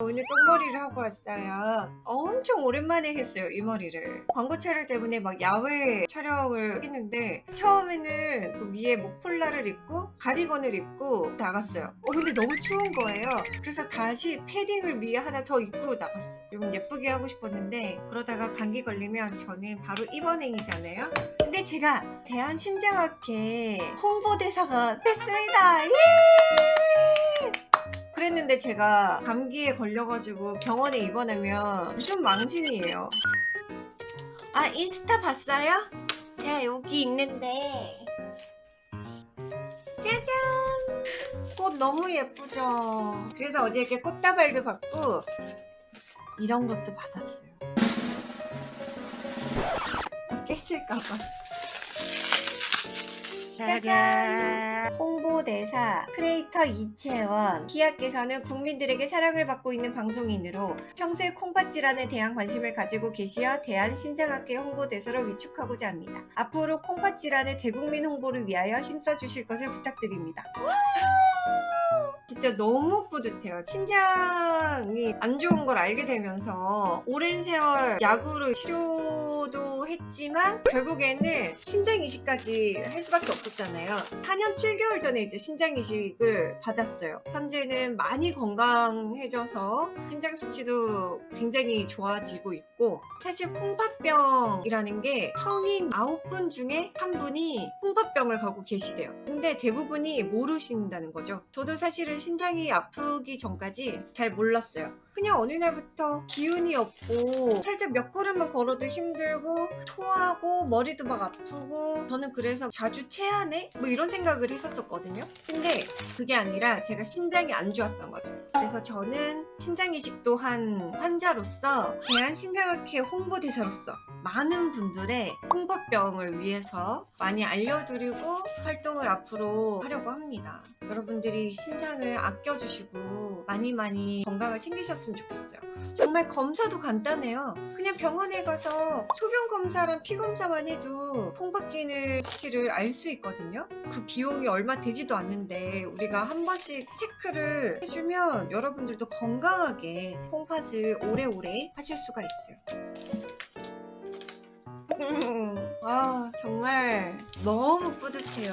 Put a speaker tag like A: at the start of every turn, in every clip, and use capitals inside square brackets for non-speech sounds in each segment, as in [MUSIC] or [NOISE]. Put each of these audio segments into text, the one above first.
A: 오늘 똥머리를 하고 왔어요. 엄청 오랜만에 했어요, 이 머리를. 광고 촬영 때문에 막 야외 촬영을 했는데 처음에는 그 위에 목폴라를 입고 가디건을 입고 나갔어요. 어, 근데 너무 추운 거예요. 그래서 다시 패딩을 위에 하나 더 입고 나갔어요. 좀 예쁘게 하고 싶었는데 그러다가 감기 걸리면 저는 바로 입원행이잖아요. 근데 제가 대한신장학회 홍보대사가 됐습니다. 예! 그랬는데 제가 감기에 걸려가지고 병원에 입원하면 무슨 망신이에요. 아 인스타 봤어요? 제가 여기 있는데 짜잔 꽃 너무 예쁘죠? 그래서 어제 이렇게 꽃다발도 받고 이런 것도 받았어요. 깨질까봐. 짜잔! 홍보대사 크리에이터 이채원 기아께서는 국민들에게 사랑을 받고 있는 방송인으로 평소에 콩팥 질환에 대한 관심을 가지고 계시어 대한신장학회 홍보대사로 위축하고자 합니다. 앞으로 콩팥 질환의 대국민 홍보를 위하여 힘써주실 것을 부탁드립니다. 진짜 너무 뿌듯해요. 신장이 안 좋은 걸 알게 되면서 오랜 세월 약으로 치료도 했지만 결국에는 신장 이식까지 할 수밖에 없었잖아요. 4년 7개월 전에 이제 신장 이식을 받았어요. 현재는 많이 건강해져서 신장 수치도 굉장히 좋아지고 있고 사실 콩팥병이라는 게 성인 9분 중에 한 분이 콩팥병을 갖고 계시대요. 근데 대부분이 모르신다는 거죠. 저도 사실은 신장이 아프기 전까지 잘 몰랐어요. 그냥 어느 날부터 기운이 없고 살짝 몇 걸음만 걸어도 힘들고 토하고 머리도 막 아프고 저는 그래서 자주 체하네? 뭐 이런 생각을 했었거든요. 근데 그게 아니라 제가 신장이 안 좋았던 거죠. 그래서 저는 신장 이식도 한 환자로서 대한신장학회 홍보대사로서 많은 분들의 홍보병을 위해서 많이 알려드리고 활동을 앞으로 하려고 합니다. 여러분들이 신장을 아껴주시고 많이 많이 건강을 챙기셨으면 좋겠어요. 정말 검사도 간단해요. 그냥 병원에 가서 소변 검사 랑피 검사만 해도 콩팥기능 수치를 알 수 있거든요. 그 비용이 얼마 되지도 않는데 우리가 한 번씩 체크를 해주면 여러분들도 건강하게 콩팥을 오래오래 하실 수가 있어요. [LAUGHS] 아 정말 너무 뿌듯해요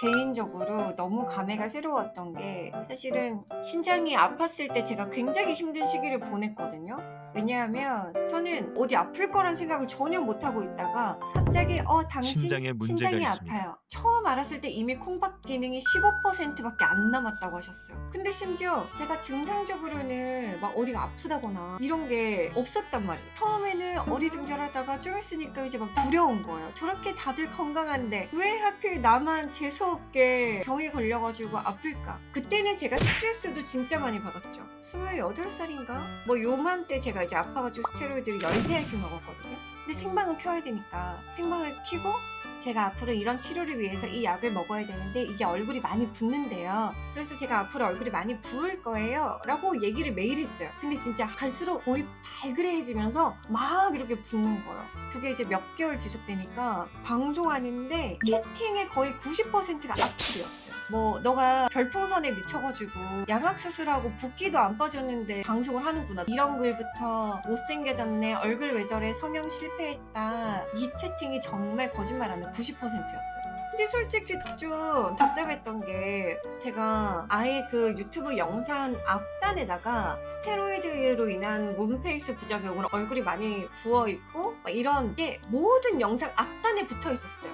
A: 개인적으로 너무 감회가 새로웠던 게 사실은 신장이 아팠을 때 제가 굉장히 힘든 시기를 보냈거든요 왜냐하면 저는 어디 아플 거란 생각을 전혀 못하고 있다가 갑자기 어 당신
B: 신장에
A: 신장이. 아파요. 처음 알았을 때 이미 콩팥 기능이 15%밖에 안 남았다고 하셨어요. 근데 심지어 제가 증상적으로는 막 어디가 아프다거나 이런 게 없었단 말이에요. 처음에는 어리둥절하다가 좀 있으니까 이제 막 두려운 거예요. 저렇게 다들 건강한데 왜 하필 나만 재수없게 병에 걸려가지고 아플까? 그때는 제가 스트레스도 진짜 많이 받았죠. 28살인가? 뭐 요맘때 제가 이제 아파가지고 스테로이드를 13알씩 먹었거든요. 근데 생방은 켜야 되니까 생방을 켜고 제가 앞으로 이런 치료를 위해서 이 약을 먹어야 되는데 이게 얼굴이 많이 붓는데요. 그래서 제가 앞으로 얼굴이 많이 부을 거예요. 라고 얘기를 매일 했어요. 근데 진짜 갈수록 볼이 발그레해지면서 막 이렇게 붓는 거예요. 그게 이제 몇 개월 지속되니까 방송하는데 채팅의 거의 90%가 악플이었어요. 뭐 너가 별풍선에 미쳐가지고 양악 수술하고 붓기도 안 빠졌는데 방송을 하는구나. 이런 글부터 못생겨졌네. 얼굴 왜 저래. 성형 실패했다. 이 채팅이 정말 거짓말 안 해. 90%였어요. 근데 솔직히 좀 답답했던 게 제가 아예 그 유튜브 영상 앞단에다가 스테로이드로 인한 문페이스 부작용으로 얼굴이 많이 부어있고 막 이런 게 모든 영상 앞단에 붙어 있었어요.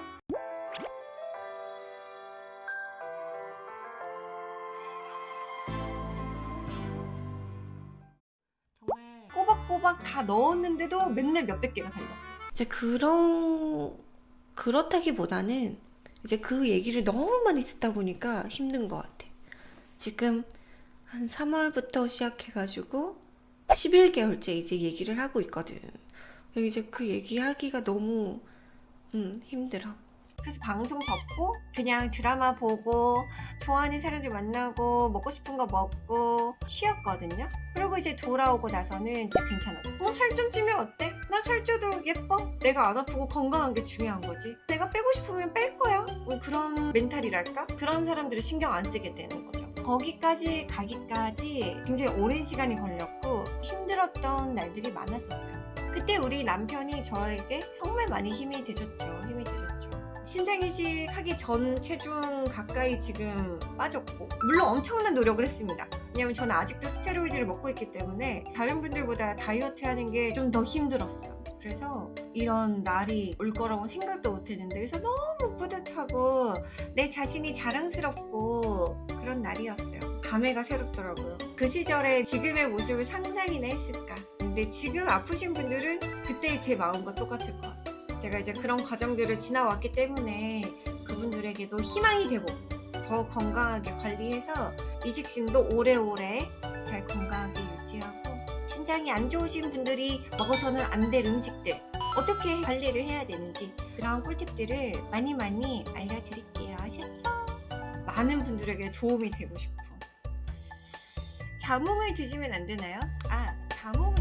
A: 꼬박꼬박 다 넣었는데도 맨날 몇백 개가 달렸어요.
C: 이제 그런 그렇다기보다는 이제 그 얘기를 너무 많이 듣다 보니까 힘든 것 같아. 지금 한 3월부터 시작해가지고 11개월째 이제 얘기를 하고 있거든. 이제 그 얘기하기가 너무 음, 힘들어.
A: 그래서 방송 접고 그냥 드라마 보고 좋아하는 사람들 만나고 먹고 싶은 거 먹고 쉬었거든요. 그리고 이제 돌아오고 나서는 괜찮아져. 뭐살좀 찌면 어때? 난 살쪄도 예뻐. 내가 안 아프고 건강한 게 중요한 거지. 내가 빼고 싶으면 뺄 거야. 뭐 그런 멘탈이랄까? 그런 사람들을 신경 안 쓰게 되는 거죠. 거기까지 가기까지 굉장히 오랜 시간이 걸렸고 힘들었던 날들이 많았었어요. 그때 우리 남편이 저에게 정말 많이 힘이 되줬죠. 힘이 되줬죠. 신장 이식 하기 전 체중 가까이 지금 빠졌고 물론 엄청난 노력을 했습니다. 왜냐면 저는 아직도 스테로이드를 먹고 있기 때문에 다른 분들보다 다이어트 하는 게 좀 더 힘들었어요. 그래서 이런 날이 올 거라고 생각도 못 했는데 그래서 너무 뿌듯하고 내 자신이 자랑스럽고 그런 날이었어요. 감회가 새롭더라고요. 그 시절에 지금의 모습을 상상이나 했을까. 근데 지금 아프신 분들은 그때 제 마음과 똑같을 것 같아요. 제가 이제 그런 과정들을 지나왔기 때문에 그분들에게도 희망이 되고 더 건강하게 관리해서 이식심도 오래오래 잘 건강하게 유지하고 신장이 안 좋으신 분들이 먹어서는 안 될 음식들 어떻게 관리를 해야 되는지 그런 꿀팁들을 많이 많이 알려드릴게요. 아셨죠? 많은 분들에게 도움이 되고 싶어. 자몽을 드시면 안 되나요? 아, 자몽은